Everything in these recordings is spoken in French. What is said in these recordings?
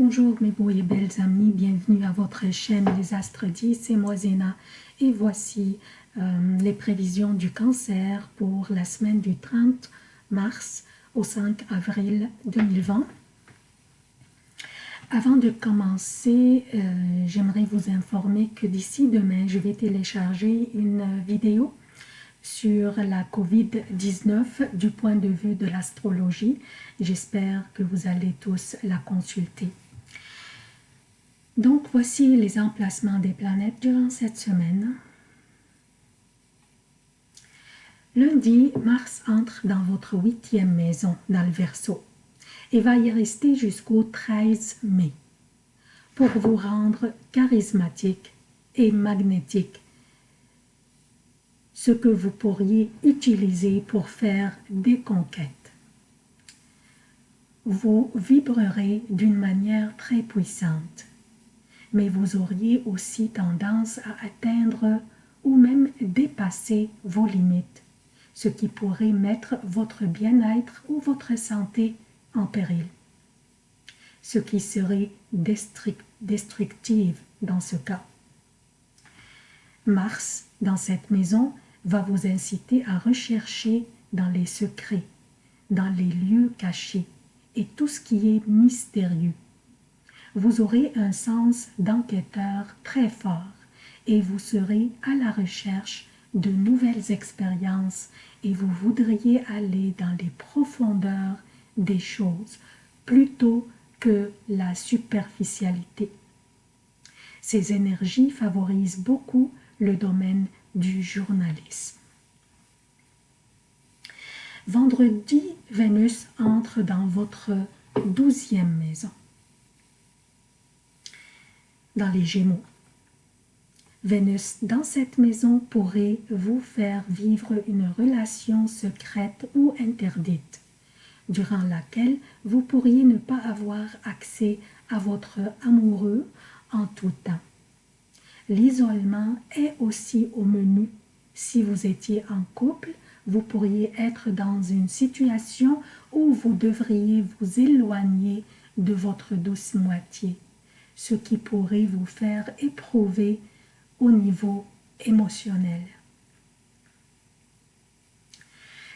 Bonjour mes beaux et belles amis, bienvenue à votre chaîne Les Astres 10, c'est moi Zéna et voici euh, les prévisions du cancer pour la semaine du 30 mars au 5 avril 2020. Avant de commencer, euh, j'aimerais vous informer que d'ici demain, je vais télécharger une vidéo sur la COVID-19 du point de vue de l'astrologie. J'espère que vous allez tous la consulter. Donc, voici les emplacements des planètes durant cette semaine. Lundi, Mars entre dans votre huitième maison, dans le Verseau et va y rester jusqu'au 13 mai pour vous rendre charismatique et magnétique, ce que vous pourriez utiliser pour faire des conquêtes. Vous vibrerez d'une manière très puissante, mais vous auriez aussi tendance à atteindre ou même dépasser vos limites, ce qui pourrait mettre votre bien-être ou votre santé en péril, ce qui serait destructive dans ce cas. Mars, dans cette maison, va vous inciter à rechercher dans les secrets, dans les lieux cachés et tout ce qui est mystérieux. Vous aurez un sens d'enquêteur très fort et vous serez à la recherche de nouvelles expériences et vous voudriez aller dans les profondeurs des choses plutôt que la superficialité. Ces énergies favorisent beaucoup le domaine du journalisme. Vendredi, Vénus entre dans votre douzième maison, les Gémeaux. Vénus dans cette maison pourrait vous faire vivre une relation secrète ou interdite durant laquelle vous pourriez ne pas avoir accès à votre amoureux en tout temps. L'isolement est aussi au menu. Si vous étiez en couple, vous pourriez être dans une situation où vous devriez vous éloigner de votre douce moitié, ce qui pourrait vous faire éprouver au niveau émotionnel.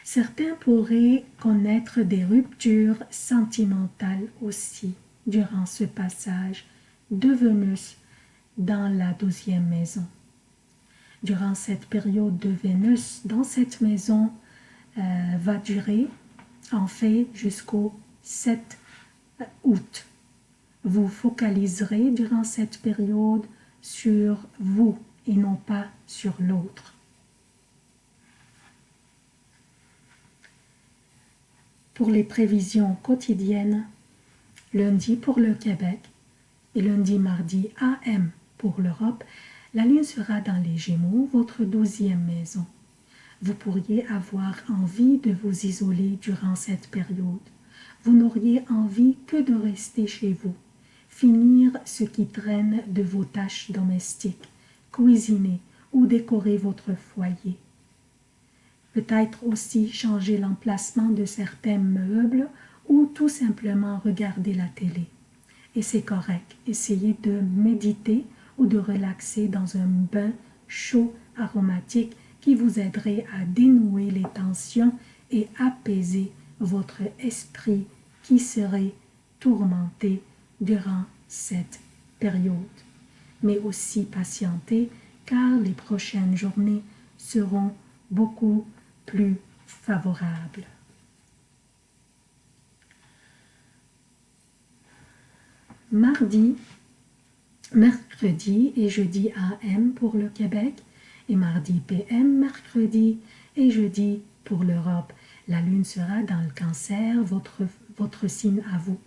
Certains pourraient connaître des ruptures sentimentales aussi durant ce passage de Vénus dans la douzième maison. Durant cette période de Vénus dans cette maison euh, va durer en fait jusqu'au 7 août. Vous focaliserez durant cette période sur vous et non pas sur l'autre. pour les prévisions quotidiennes, lundi pour le Québec et lundi mardi AM pour l'Europe, la lune sera dans les Gémeaux, votre douzième maison. Vous pourriez avoir envie de vous isoler durant cette période. Vous n'auriez envie que de rester chez vous, finir ce qui traîne de vos tâches domestiques, cuisiner ou décorer votre foyer peut-être aussi changer l'emplacement de certains meubles ou tout simplement regarder la télé. Et c'est correct, essayez de méditer ou de relaxer dans un bain chaud aromatique qui vous aiderait à dénouer les tensions et apaiser votre esprit qui serait tourmenté durant cette période. Mais aussi patienter car les prochaines journées seront beaucoup plus favorable. Mardi, mercredi et jeudi AM pour le Québec et mardi PM, mercredi et jeudi pour l'Europe. La lune sera dans le cancer, votre, votre signe à vous.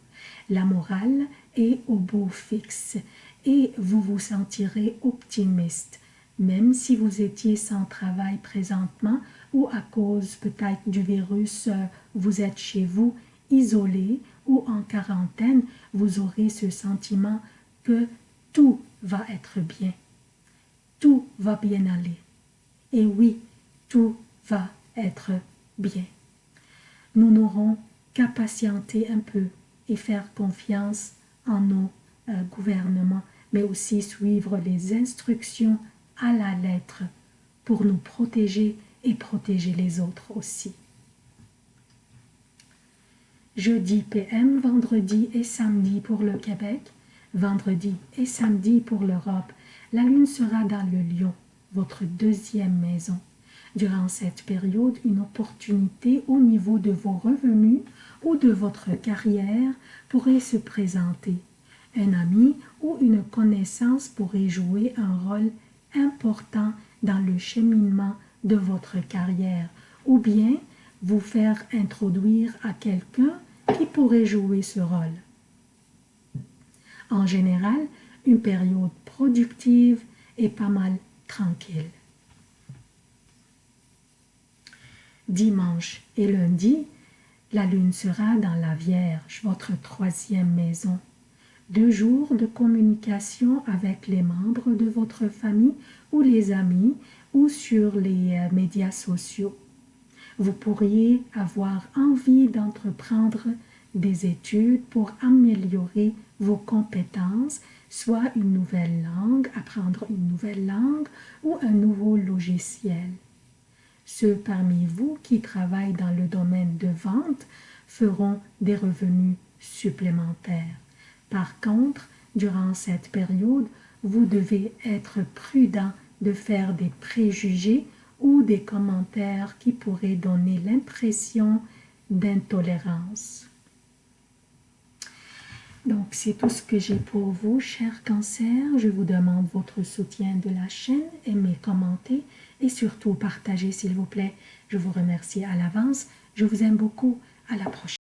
La morale est au beau fixe et vous vous sentirez optimiste. Même si vous étiez sans travail présentement, ou à cause peut-être du virus, euh, vous êtes chez vous, isolé ou en quarantaine, vous aurez ce sentiment que tout va être bien. Tout va bien aller. Et oui, tout va être bien. Nous n'aurons qu'à patienter un peu et faire confiance nos euh, gouvernements, mais aussi suivre les instructions à la lettre pour nous protéger et protéger les autres aussi. Jeudi PM, vendredi et samedi pour le Québec, vendredi et samedi pour l'Europe. La lune sera dans le lion, votre deuxième maison. Durant cette période, une opportunité au niveau de vos revenus ou de votre carrière pourrait se présenter. Un ami ou une connaissance pourrait jouer un rôle important dans le cheminement de votre carrière ou bien vous faire introduire à quelqu'un qui pourrait jouer ce rôle. En général, une période productive et pas mal tranquille. Dimanche et lundi, la lune sera dans la Vierge, votre troisième maison. Deux jours de communication avec les membres de votre famille ou les amis ou sur les euh, médias sociaux. Vous pourriez avoir envie d'entreprendre des études pour améliorer vos compétences, soit une nouvelle langue, apprendre une nouvelle langue ou un nouveau logiciel. Ceux parmi vous qui travaillent dans le domaine de vente feront des revenus supplémentaires. Par contre, durant cette période, vous devez être prudent de faire des préjugés ou des commentaires qui pourraient donner l'impression d'intolérance. Donc, c'est tout ce que j'ai pour vous, chers cancers. Je vous demande votre soutien de la chaîne, aimez, commentez et surtout partagez, s'il vous plaît. Je vous remercie à l'avance. Je vous aime beaucoup. À la prochaine.